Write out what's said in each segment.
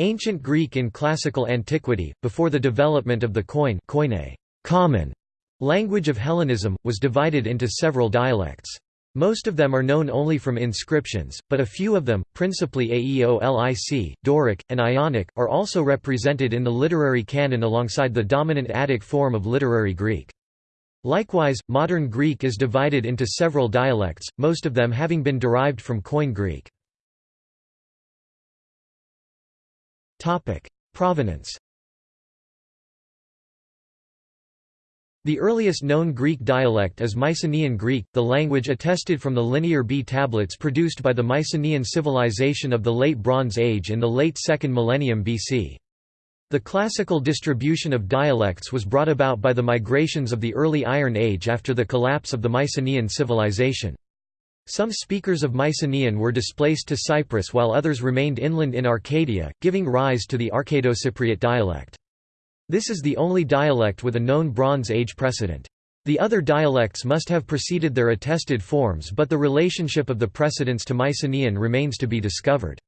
Ancient Greek in classical antiquity, before the development of the coin koine common language of Hellenism, was divided into several dialects. Most of them are known only from inscriptions, but a few of them, principally Aeolic, Doric, and Ionic, are also represented in the literary canon alongside the dominant Attic form of literary Greek. Likewise, modern Greek is divided into several dialects, most of them having been derived from Koine Greek. Provenance The earliest known Greek dialect is Mycenaean Greek, the language attested from the Linear B tablets produced by the Mycenaean civilization of the Late Bronze Age in the late 2nd millennium BC. The classical distribution of dialects was brought about by the migrations of the early Iron Age after the collapse of the Mycenaean civilization. Some speakers of Mycenaean were displaced to Cyprus while others remained inland in Arcadia, giving rise to the Arcado-Cypriot dialect. This is the only dialect with a known Bronze Age precedent. The other dialects must have preceded their attested forms but the relationship of the precedents to Mycenaean remains to be discovered.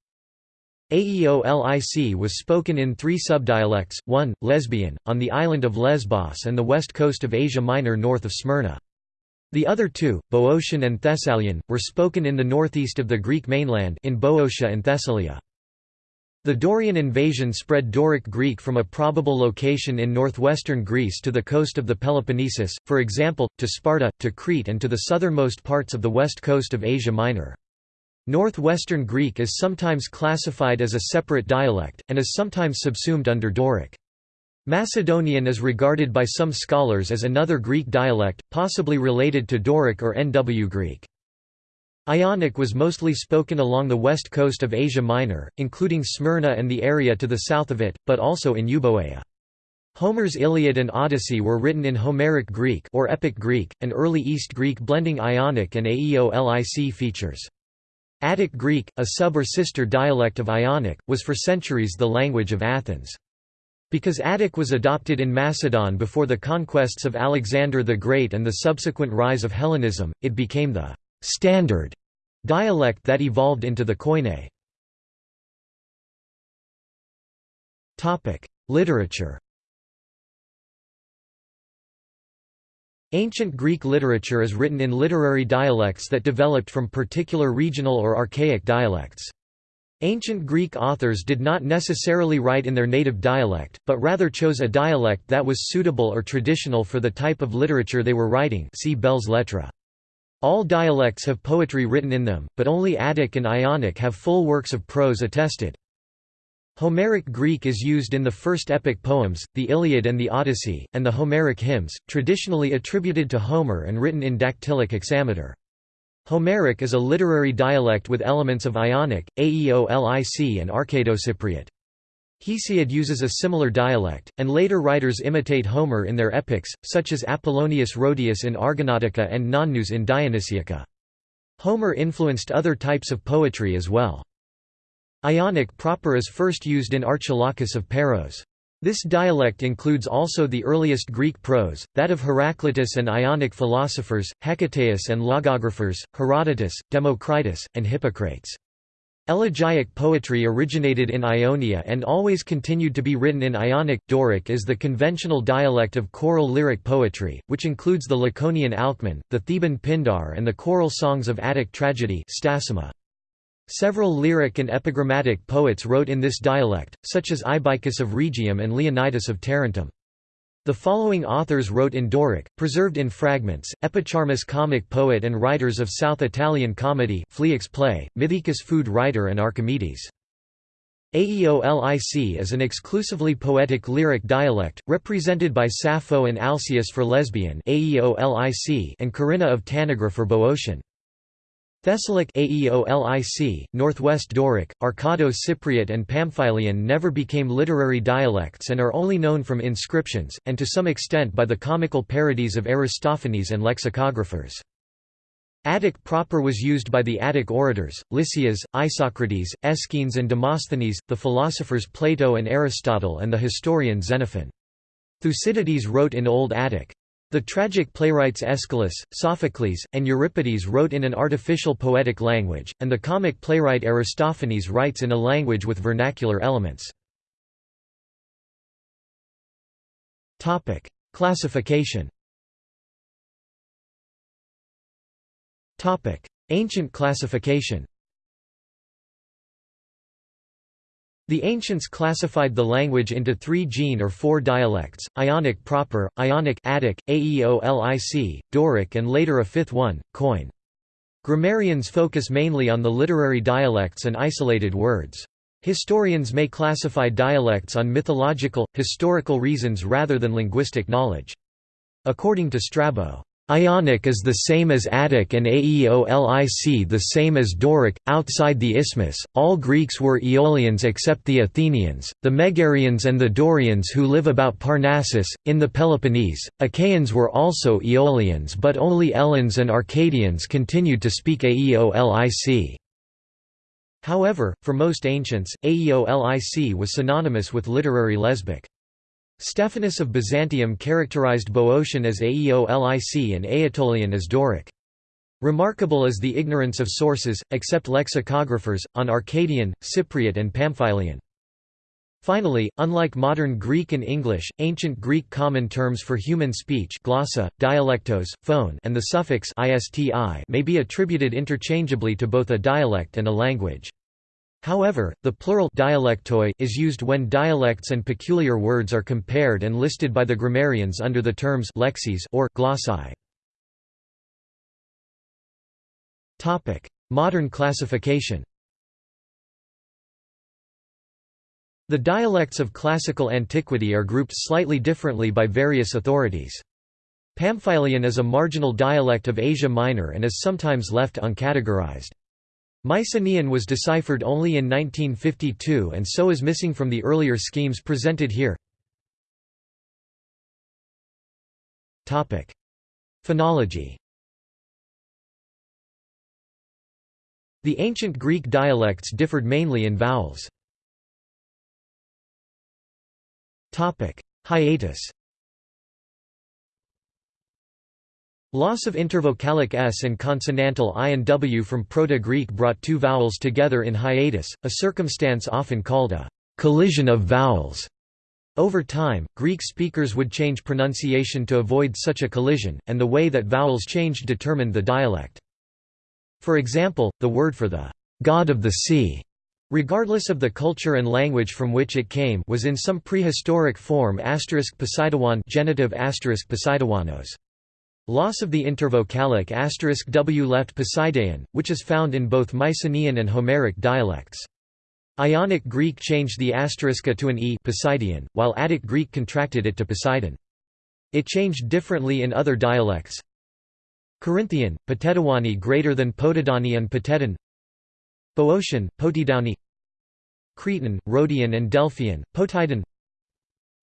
Aeolic was spoken in three subdialects, 1, Lesbian, on the island of Lesbos and the west coast of Asia Minor north of Smyrna. The other two, Boeotian and Thessalian, were spoken in the northeast of the Greek mainland in Boeotia and Thessalia. The Dorian invasion spread Doric Greek from a probable location in northwestern Greece to the coast of the Peloponnesus, for example, to Sparta, to Crete and to the southernmost parts of the west coast of Asia Minor. Northwestern Greek is sometimes classified as a separate dialect, and is sometimes subsumed under Doric. Macedonian is regarded by some scholars as another Greek dialect, possibly related to Doric or NW Greek. Ionic was mostly spoken along the west coast of Asia Minor, including Smyrna and the area to the south of it, but also in Euboea. Homer's Iliad and Odyssey were written in Homeric Greek or Epic Greek, an early East Greek blending Ionic and Aeolic features. Attic Greek, a sub or sister dialect of Ionic, was for centuries the language of Athens. Because Attic was adopted in Macedon before the conquests of Alexander the Great and the subsequent rise of Hellenism, it became the «standard» dialect that evolved into the Koine. Literature Ancient Greek literature is written in literary dialects that developed from particular regional or archaic dialects. Ancient Greek authors did not necessarily write in their native dialect, but rather chose a dialect that was suitable or traditional for the type of literature they were writing see Belles Lettres. All dialects have poetry written in them, but only Attic and Ionic have full works of prose attested. Homeric Greek is used in the first epic poems, the Iliad and the Odyssey, and the Homeric hymns, traditionally attributed to Homer and written in dactylic hexameter. Homeric is a literary dialect with elements of Ionic, Aeolic and Arcado-Cypriot. Hesiod uses a similar dialect, and later writers imitate Homer in their epics, such as Apollonius Rhodius in Argonautica and Nonnus in Dionysiaca. Homer influenced other types of poetry as well. Ionic proper is first used in Archilochus of Paros. This dialect includes also the earliest Greek prose, that of Heraclitus and Ionic philosophers, Hecataeus and logographers, Herodotus, Democritus, and Hippocrates. Elegiac poetry originated in Ionia and always continued to be written in Ionic. Doric is the conventional dialect of choral lyric poetry, which includes the Laconian Alcman, the Theban Pindar and the choral songs of Attic tragedy Stasimae. Several lyric and epigrammatic poets wrote in this dialect, such as Ibycus of Rhegium and Leonidas of Tarentum. The following authors wrote in Doric, preserved in fragments, Epicharmus comic poet and writers of South Italian comedy, Phlyax play, Mithaecus food writer and Archimedes. Aeolic is an exclusively poetic lyric dialect, represented by Sappho and Alcaeus for lesbian Aeolic and Corinna of Tanagra for Boeotian. Thessalic Aeolic, Northwest Doric, Arcado-Cypriot and Pamphylian never became literary dialects and are only known from inscriptions, and to some extent by the comical parodies of Aristophanes and lexicographers. Attic proper was used by the Attic orators, Lysias, Isocrates, Aeschines and Demosthenes, the philosophers Plato and Aristotle and the historian Xenophon. Thucydides wrote in Old Attic. The tragic playwrights Aeschylus, Sophocles, and Euripides wrote in an artificial poetic language, and the comic playwright Aristophanes writes in a language with vernacular elements. Classification Ancient classification The ancients classified the language into three gene or four dialects, Ionic proper, Ionic Attic, Aeolic, Doric and later a fifth one, Koine. Grammarians focus mainly on the literary dialects and isolated words. Historians may classify dialects on mythological, historical reasons rather than linguistic knowledge. According to Strabo, Ionic is the same as Attic and Aeolic the same as Doric. Outside the Isthmus, all Greeks were Aeolians except the Athenians, the Megarians, and the Dorians who live about Parnassus. In the Peloponnese, Achaeans were also Aeolians, but only Eleans and Arcadians continued to speak Aeolic. However, for most ancients, Aeolic was synonymous with literary lesbic. Stephanus of Byzantium characterized Boeotian as Aeolic and Aetolian as Doric. Remarkable is the ignorance of sources, except lexicographers, on Arcadian, Cypriot and Pamphylian. Finally, unlike modern Greek and English, ancient Greek common terms for human speech glossa, dialectos, phone and the suffix isti may be attributed interchangeably to both a dialect and a language. However, the plural dialectoi is used when dialects and peculiar words are compared and listed by the grammarians under the terms lexeis or glossae. Topic: Modern classification. The dialects of classical antiquity are grouped slightly differently by various authorities. Pamphylian is a marginal dialect of Asia Minor and is sometimes left uncategorized. Mycenaean was deciphered only in 1952 and so is missing from the earlier schemes presented here. Phonology The ancient Greek dialects differed mainly in vowels. Hiatus Loss of intervocalic s and consonantal i and w from Proto-Greek brought two vowels together in hiatus, a circumstance often called a «collision of vowels». Over time, Greek speakers would change pronunciation to avoid such a collision, and the way that vowels changed determined the dialect. For example, the word for the «god of the sea» regardless of the culture and language from which it came was in some prehistoric form Poseidawan genitive Poseidawanos. Loss of the intervocalic asterisk w left Poseidaean, which is found in both Mycenaean and Homeric dialects. Ionic Greek changed the asteriska to an e Poseidian, while Attic Greek contracted it to Poseidon. It changed differently in other dialects. Corinthian, Potedawani greater than Potidani and Potedon Boeotian, Potidauni Cretan, Rhodian and Delphian, Potidan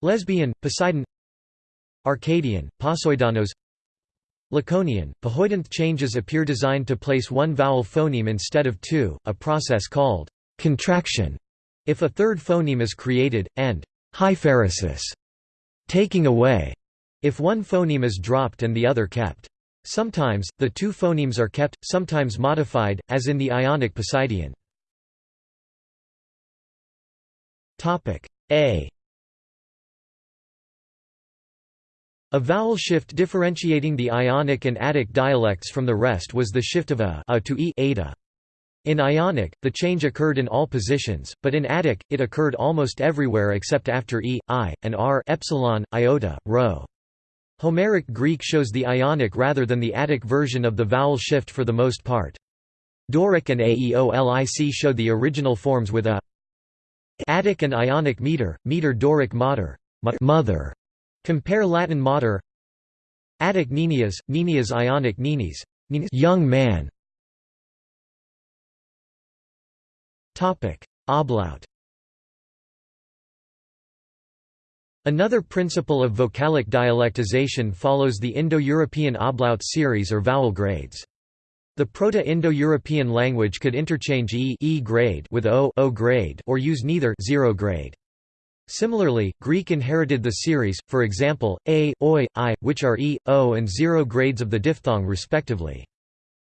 Lesbian, Poseidon Arcadian, Posoidanos Laconian, Pahoidanth changes appear designed to place one vowel phoneme instead of two, a process called contraction if a third phoneme is created, and hyphaeresis taking away if one phoneme is dropped and the other kept. Sometimes, the two phonemes are kept, sometimes modified, as in the Ionic Poseidian. A A vowel shift differentiating the Ionic and Attic dialects from the rest was the shift of a, a to e ada. In Ionic, the change occurred in all positions, but in Attic, it occurred almost everywhere except after e, i, and r epsilon, iota, rho. Homeric Greek shows the Ionic rather than the Attic version of the vowel shift for the most part. Doric and Aeolic show the original forms with a Attic and Ionic meter, meter Doric mater, mother, Compare Latin mater Attic Ninias, Ninias Ionic Ninis, young man Ablaut Another principle of vocalic dialectization follows the Indo-European ablaut series or vowel grades. The Proto-Indo-European language could interchange e, e grade with o, o grade or use neither zero grade. Similarly, Greek inherited the series, for example, a, oi, i, which are e, o and zero grades of the diphthong respectively.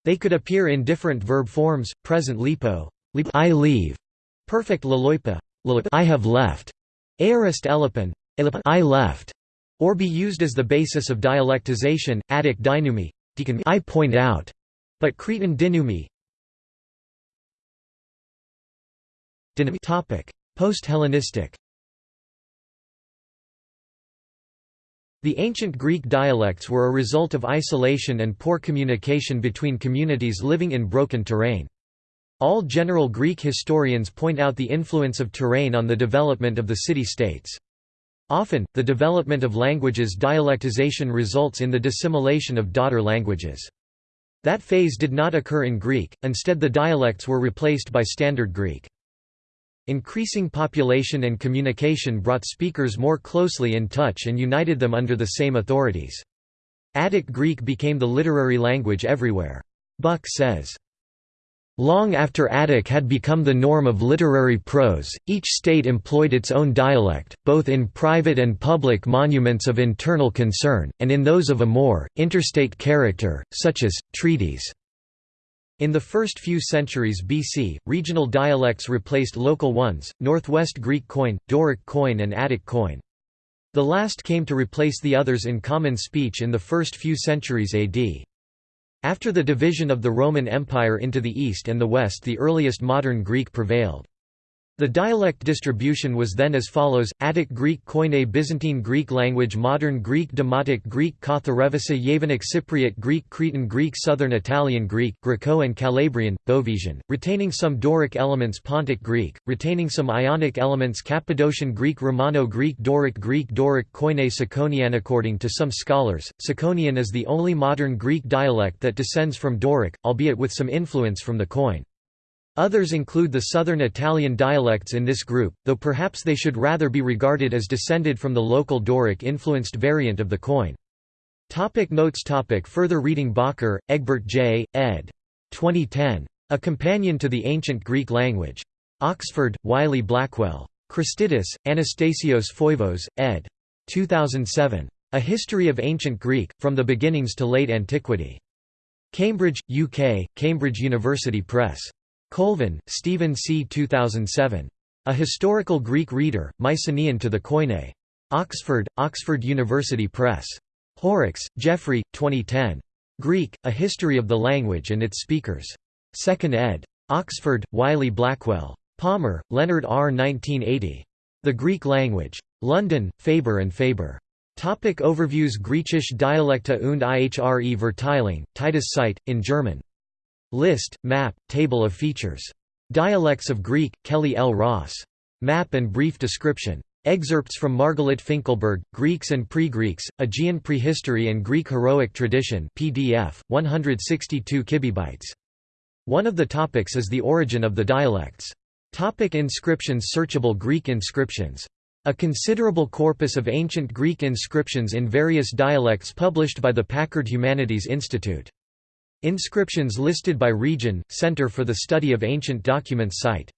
They could appear in different verb forms, present lipo, I leave, perfect laloipa, I have left, aorist elipon, I left, or be used as the basis of dialectization, Attic dynumi, I point out, but Cretan dynumi. Post-Hellenistic The ancient Greek dialects were a result of isolation and poor communication between communities living in broken terrain. All general Greek historians point out the influence of terrain on the development of the city-states. Often, the development of languages dialectization results in the dissimilation of daughter languages. That phase did not occur in Greek, instead the dialects were replaced by Standard Greek. Increasing population and communication brought speakers more closely in touch and united them under the same authorities. Attic Greek became the literary language everywhere. Buck says, Long after Attic had become the norm of literary prose, each state employed its own dialect, both in private and public monuments of internal concern, and in those of a more, interstate character, such as, treaties. In the first few centuries BC, regional dialects replaced local ones, Northwest Greek koine, Doric koine and Attic koine. The last came to replace the others in common speech in the first few centuries AD. After the division of the Roman Empire into the east and the west the earliest modern Greek prevailed. The dialect distribution was then as follows: Attic Greek Koine Byzantine Greek language Modern Greek Demotic Greek Katharevousa Yevanic Cypriot Greek Cretan Greek Southern Italian Greek Griko and Calabrian, Bovesian, retaining some Doric elements Pontic Greek, retaining some Ionic elements Cappadocian Greek Romano Greek Doric Greek Doric Koine Tsakonian According to some scholars, Tsakonian is the only modern Greek dialect that descends from Doric, albeit with some influence from the Koine. Others include the southern Italian dialects in this group, though perhaps they should rather be regarded as descended from the local Doric-influenced variant of the koine. Topic notes topic Further reading Bakker, Egbert J., ed. 2010. A Companion to the Ancient Greek Language. Oxford, Wiley Blackwell. Christidis, Anastasios Foivos, ed. 2007. A History of Ancient Greek, From the Beginnings to Late Antiquity. Cambridge, UK, Cambridge University Press. Colvin, Stephen C. 2007. A Historical Greek Reader, Mycenaean to the Koine. Oxford, Oxford University Press. Horrocks, Geoffrey, 2010. Greek, A History of the Language and its Speakers. 2nd ed. Oxford, Wiley Blackwell. Palmer, Leonard R. 1980. The Greek Language. London, Faber and Faber. Topic overviews Griechisch Dialekte und ihre Verteilung, Titus site, in German. List, map, table of features. Dialects of Greek, Kelly L. Ross. Map and brief description. Excerpts from Margalit Finkelberg, Greeks and Pre-Greeks, Aegean Prehistory and Greek Heroic Tradition PDF, 162 kibibytes. One of the topics is the origin of the dialects. Topic inscriptions Searchable Greek inscriptions. A considerable corpus of ancient Greek inscriptions in various dialects published by the Packard Humanities Institute. Inscriptions listed by region, Center for the Study of Ancient Documents site